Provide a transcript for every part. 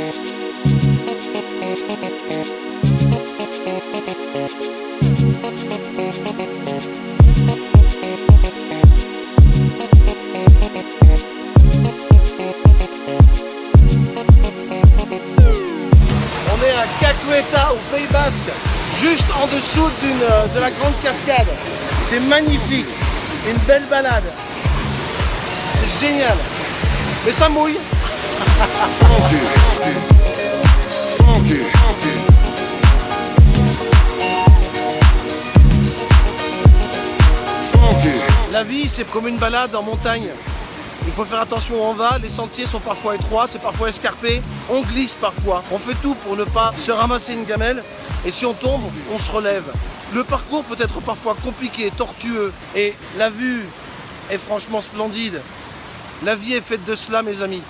On Basque, juste en dessous euh, de la grande cascade. C'est magnifique, une belle balade. C'est génial. Mais ça mouille. La vie, c'est comme une balade en montagne. Il faut faire attention on va, les sentiers sont parfois étroits, c'est parfois escarpé, on glisse parfois. On fait tout pour ne pas se ramasser une gamelle et si on tombe, on se relève. Le parcours peut être parfois compliqué, tortueux et la vue est franchement splendide. La vie est faite de cela mes amis.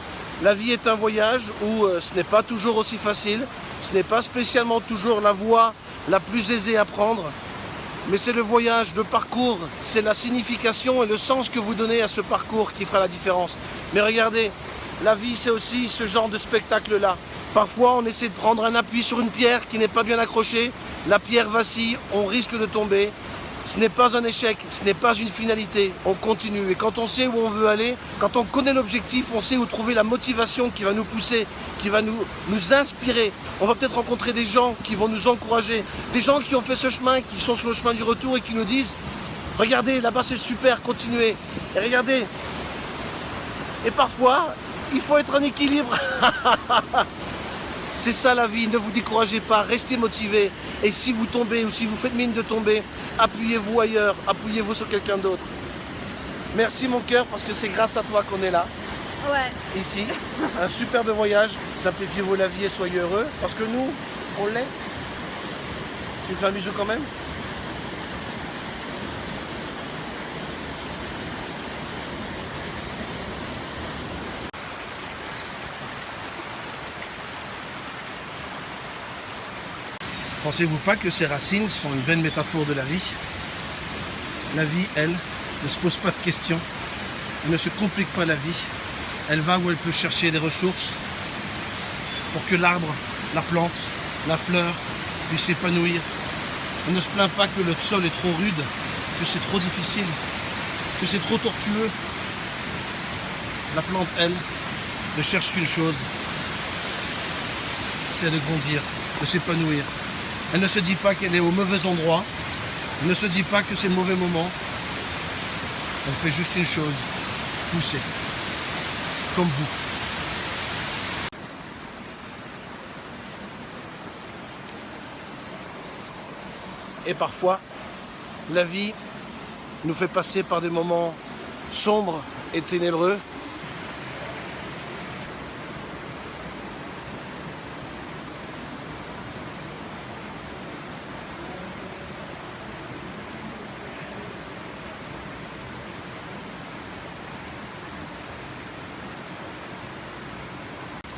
La vie est un voyage où euh, ce n'est pas toujours aussi facile, ce n'est pas spécialement toujours la voie la plus aisée à prendre, mais c'est le voyage, le parcours, c'est la signification et le sens que vous donnez à ce parcours qui fera la différence. Mais regardez, la vie c'est aussi ce genre de spectacle-là. Parfois on essaie de prendre un appui sur une pierre qui n'est pas bien accrochée, la pierre vacille, on risque de tomber. Ce n'est pas un échec, ce n'est pas une finalité, on continue. Et quand on sait où on veut aller, quand on connaît l'objectif, on sait où trouver la motivation qui va nous pousser, qui va nous, inspirer. On va peut-être rencontrer des gens qui vont nous encourager, des gens qui ont fait ce chemin, qui sont sur le chemin du retour et qui nous disent « Regardez, là-bas c'est super, continuez !» Et regardez, et parfois, il faut être en équilibre. C'est ça la vie, ne vous découragez pas, restez motivés. Et si vous tombez ou si vous faites mine de tomber, appuyez-vous ailleurs, appuyez-vous sur quelqu'un d'autre. Merci mon cœur, parce que c'est grâce à toi qu'on est là, Ouais. ici. Un superbe voyage, simplifiez-vous la vie et soyez heureux, parce que nous, on l'est. Tu me fais un bisou quand même? Pensez-vous pas que ces racines sont une belle métaphore de la vie? La vie, elle, ne se pose pas de questions, elle ne se complique pas la vie, elle va où elle peut chercher des ressources pour que l'arbre, la plante, la fleur puissent s'épanouir. On ne se plaint pas que le sol est trop rude, que c'est trop difficile, que c'est trop tortueux. La plante, elle, ne cherche qu'une chose, c'est de grandir, de s'épanouir. Elle ne se dit pas qu'elle est au mauvais endroit. Elle ne se dit pas que c'est le mauvais moment. Elle fait juste une chose, pousser. Comme vous. Et parfois, la vie nous fait passer par des moments sombres et ténébreux.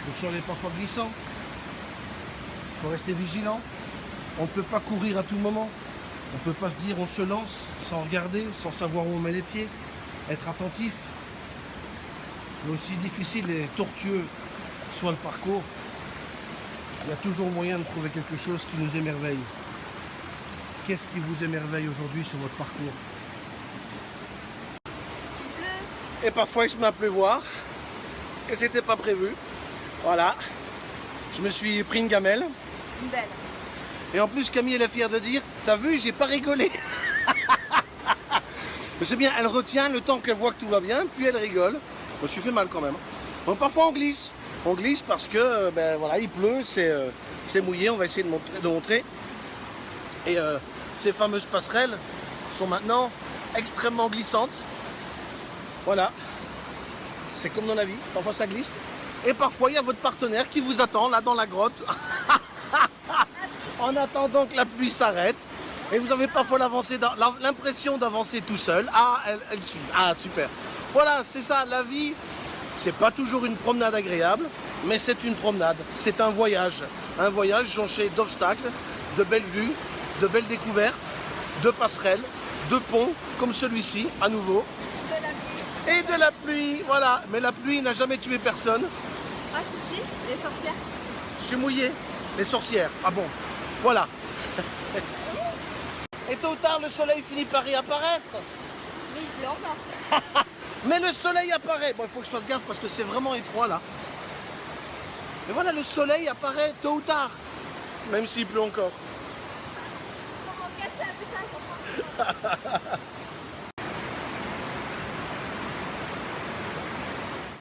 Le sol est parfois glissant. Il faut rester vigilant. On ne peut pas courir à tout moment. On ne peut pas se dire on se lance sans regarder, sans savoir où on met les pieds. Être attentif. Mais aussi difficile et tortueux soit le parcours, il y a toujours moyen de trouver quelque chose qui nous émerveille. Qu'est-ce qui vous émerveille aujourd'hui sur votre parcours? Et parfois il se met à pleuvoir. Et c'était pas prévu. Voilà. Je me suis pris une gamelle. Une belle. Et en plus, Camille, elle est fière de dire T'as vu, j'ai pas rigolé. Mais c'est bien, elle retient le temps qu'elle voit que tout va bien, puis elle rigole. Je me suis fait mal quand même. Bon, parfois on glisse. On glisse parce que, euh, ben voilà, il pleut, c'est euh, c'est mouillé, on va essayer de montrer. De montrer. Et euh, ces fameuses passerelles sont maintenant extrêmement glissantes. Voilà. C'est comme dans la vie, parfois ça glisse. Et parfois il y a votre partenaire qui vous attend là dans la grotte. en attendant que la pluie s'arrête. Et vous avez parfois l'impression d'avancer tout seul. Ah, elle, elle suit. Ah, super. Voilà, c'est ça, la vie, C'est pas toujours une promenade agréable, mais c'est une promenade. C'est un voyage. Un voyage jonché d'obstacles, de belles vues, de belles découvertes, de passerelles, de ponts, comme celui-ci, à nouveau. De la pluie. Et de la pluie, voilà. Mais la pluie n'a jamais tué personne. Ah si si, les sorcières. Je suis mouillé. Les sorcières. Ah bon Voilà. Et tôt ou tard, le soleil finit par réapparaître. Mais il pleut encore. Mais le soleil apparaît. Bon, il faut que je fasse gaffe parce que c'est vraiment étroit là. Et voilà, le soleil apparaît tôt ou tard. Même s'il pleut encore. Comment casser un peu ça, je comprends.